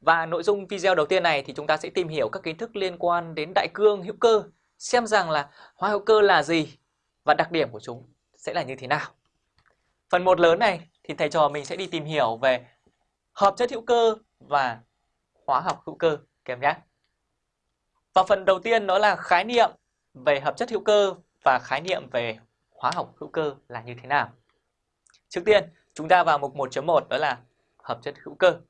Và nội dung video đầu tiên này thì chúng ta sẽ tìm hiểu các kiến thức liên quan đến đại cương hữu cơ, xem rằng là hóa hữu cơ là gì và đặc điểm của chúng sẽ là như thế nào. Phần 1 lớn này thì thầy trò mình sẽ đi tìm hiểu về hợp chất hữu cơ và hóa học hữu cơ các em nhé. Và phần đầu tiên đó là khái niệm về hợp chất hữu cơ và khái niệm về hóa học hữu cơ là như thế nào. Trước tiên, chúng ta vào mục 1.1 đó là hợp chất hữu cơ.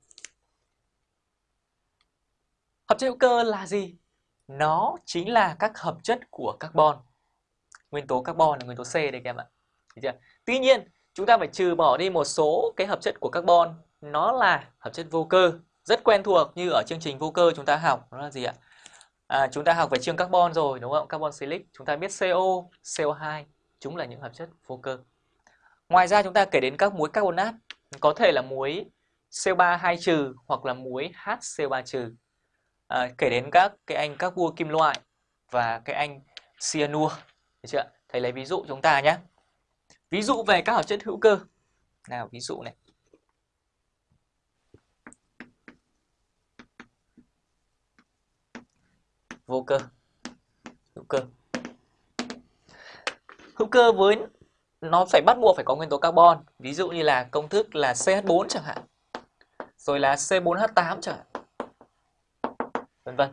Hợp chất hữu cơ là gì? Nó chính là các hợp chất của carbon. Nguyên tố carbon là nguyên tố C đây các em ạ. chưa? Tuy nhiên, chúng ta phải trừ bỏ đi một số cái hợp chất của carbon. Nó là hợp chất vô cơ. Rất quen thuộc như ở chương trình vô cơ chúng ta học. Nó là gì ạ? À, chúng ta học về chương carbon rồi đúng không? Carbon silic. Chúng ta biết CO, CO2. Chúng là những hợp chất vô cơ. Ngoài ra chúng ta kể đến các muối carbonat. Có thể là muối CO3 2 trừ hoặc là muối HCO3 trừ à, kể đến các cái anh các vua kim loại và cái anh cyanua được chưa thầy lấy ví dụ chúng ta nhé. Ví dụ về các hợp chất hữu cơ. Nào ví dụ này. Vô cơ. Hữu cơ. Hữu cơ với nó phải bắt buộc phải có nguyên tố carbon. Ví dụ như là công thức là CH4 chẳng hạn rồi là C4H8 chẳng hạn vân vân.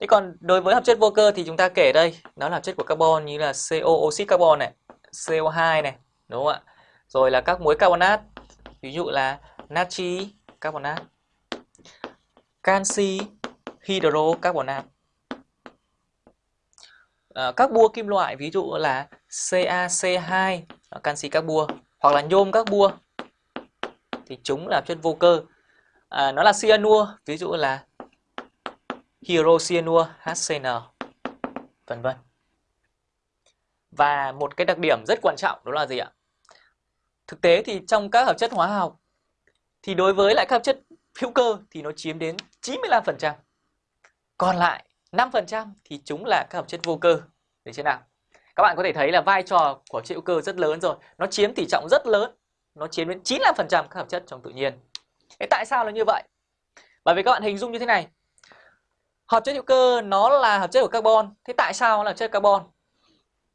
Thế còn đối với hợp chất vô cơ thì chúng ta kể đây, nó là hợp chất của carbon như là CO oxit carbon này, CO2 này, đúng không ạ? Rồi là các muối carbonat, ví dụ là natri carbonat, canxi hydrocarbonat. À, ờ, các bua kim loại ví dụ là CaC2 ờ, canxi các bua hoặc là nhôm các bua thì chúng là chất vô cơ. À, nó là cyanua ví dụ là hydrocyanur HCN vân vân. Và một cái đặc điểm rất quan trọng đó là gì ạ? Thực tế thì trong các hợp chất hóa học thì đối với lại các hợp chất hữu cơ thì nó chiếm đến 95%. Còn lại 5% thì chúng là các hợp chất vô cơ. để thế nào? Các bạn có thể thấy là vai trò của chất hữu cơ rất lớn rồi. Nó chiếm tỷ trọng rất lớn. Nó chiếm đến 95% các hợp chất trong tự nhiên. Thế tại sao là như vậy? Bởi vì các bạn hình dung như thế này. Hợp chất hữu cơ nó là hợp chất của carbon. Thế tại sao nó là chất carbon?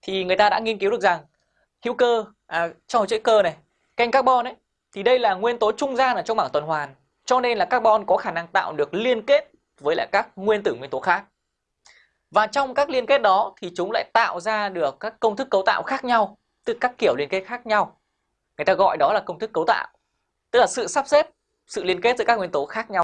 Thì người ta đã nghiên cứu được rằng hữu cơ à, trong hợp chất cơ này, canh carbon ấy thì đây là nguyên tố trung gian ở trong bảng tuần hoàn. Cho nên là carbon có khả năng tạo được liên kết với lại các nguyên tử nguyên tố khác. Và trong các liên kết đó thì chúng lại tạo ra được các công thức cấu tạo khác nhau, từ các kiểu liên kết khác nhau. Người ta gọi đó là công thức cấu tạo. Tức là sự sắp xếp, sự liên kết giữa các nguyên tố khác nhau.